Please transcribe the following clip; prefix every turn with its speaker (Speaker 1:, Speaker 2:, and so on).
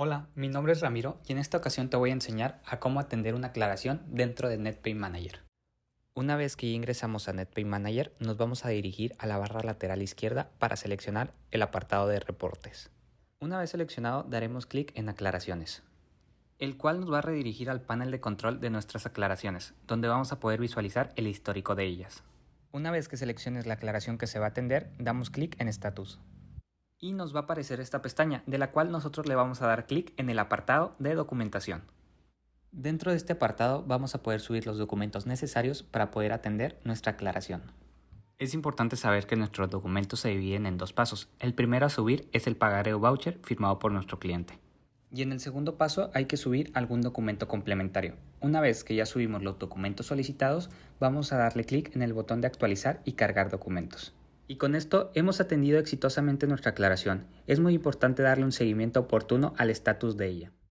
Speaker 1: Hola, mi nombre es Ramiro y en esta ocasión te voy a enseñar a cómo atender una aclaración dentro de NetPay Manager. Una vez que ingresamos a NetPay Manager, nos vamos a dirigir a la barra lateral izquierda para seleccionar el apartado de reportes. Una vez seleccionado, daremos clic en aclaraciones, el cual nos va a redirigir al panel de control de nuestras aclaraciones, donde vamos a poder visualizar el histórico de ellas. Una vez que selecciones la aclaración que se va a atender, damos clic en Status y nos va a aparecer esta pestaña, de la cual nosotros le vamos a dar clic en el apartado de documentación. Dentro de este apartado vamos a poder subir los documentos necesarios para poder atender nuestra aclaración. Es importante saber que nuestros documentos se dividen en dos pasos. El primero a subir es el pagareo voucher firmado por nuestro cliente. Y en el segundo paso hay que subir algún documento complementario. Una vez que ya subimos los documentos solicitados, vamos a darle clic en el botón de actualizar y cargar documentos. Y con esto hemos atendido exitosamente nuestra aclaración. Es muy importante darle un seguimiento oportuno al estatus de ella.